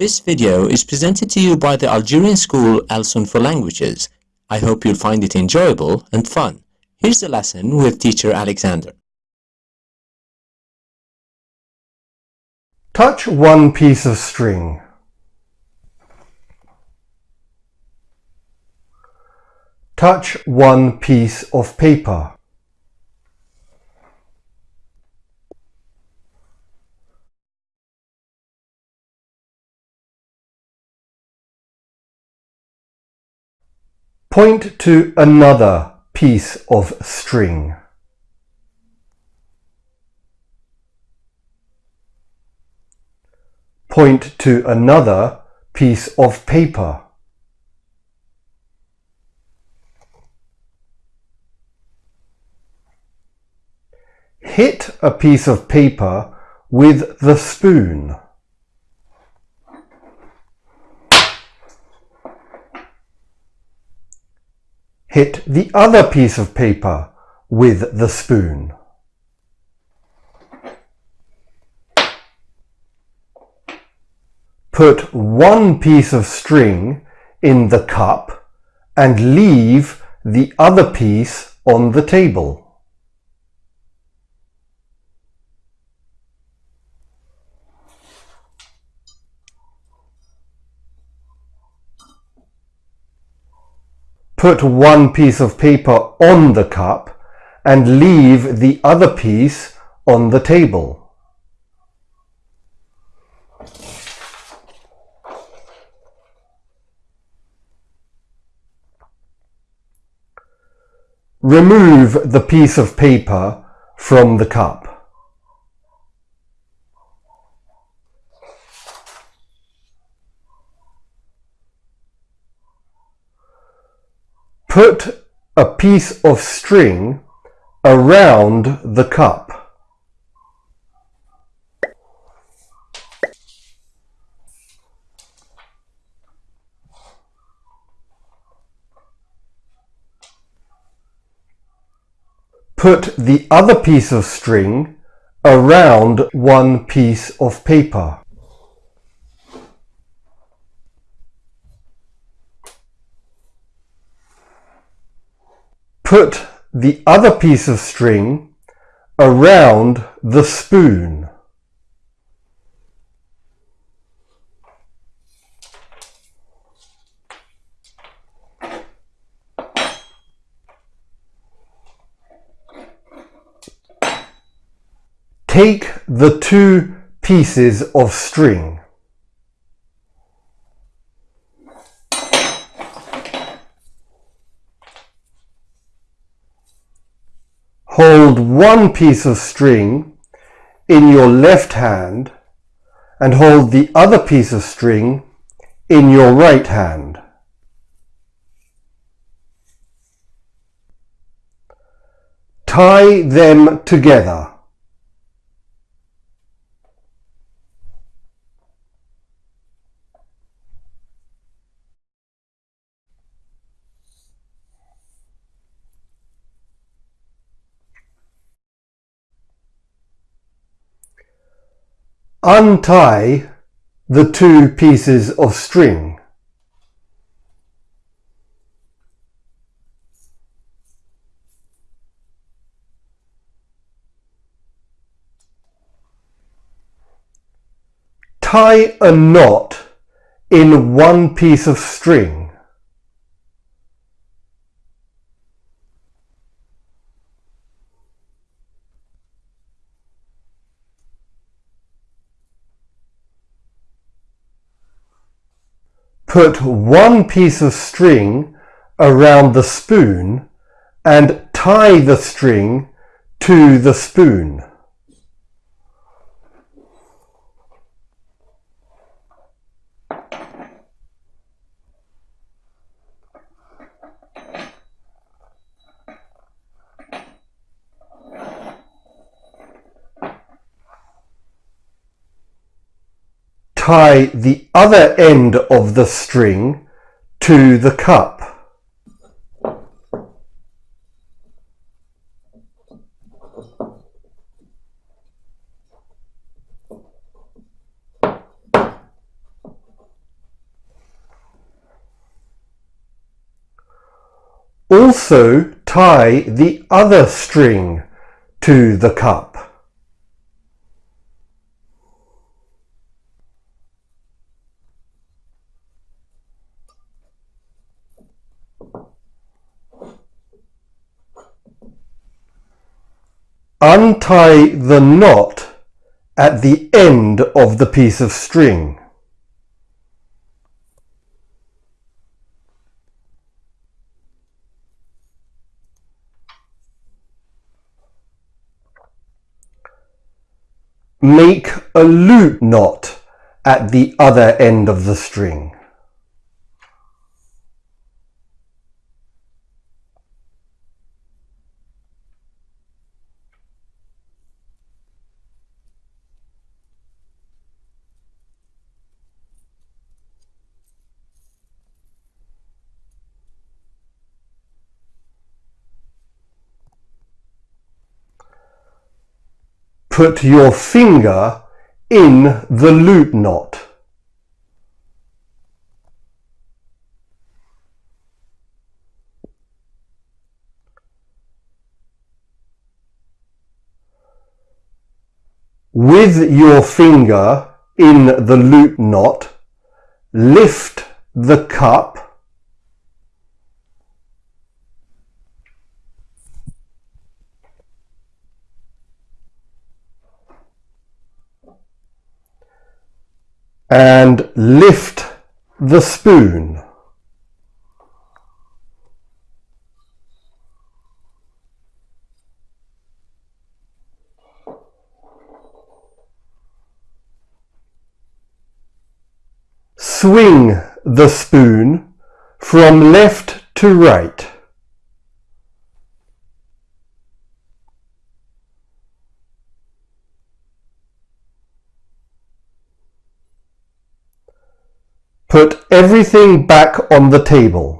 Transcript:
This video is presented to you by the Algerian school Alsun for Languages. I hope you'll find it enjoyable and fun. Here's the lesson with teacher Alexander. Touch one piece of string. Touch one piece of paper. Point to another piece of string. Point to another piece of paper. Hit a piece of paper with the spoon. Hit the other piece of paper with the spoon. Put one piece of string in the cup and leave the other piece on the table. Put one piece of paper on the cup and leave the other piece on the table. Remove the piece of paper from the cup. Put a piece of string around the cup. Put the other piece of string around one piece of paper. Put the other piece of string around the spoon. Take the two pieces of string hold one piece of string in your left hand and hold the other piece of string in your right hand. Tie them together. Untie the two pieces of string. Tie a knot in one piece of string. Put one piece of string around the spoon and tie the string to the spoon. tie the other end of the string to the cup. Also tie the other string to the cup. Untie the knot at the end of the piece of string. Make a loop knot at the other end of the string. Put your finger in the loop knot. With your finger in the loop knot, lift the cup and lift the spoon. Swing the spoon from left to right. Put everything back on the table.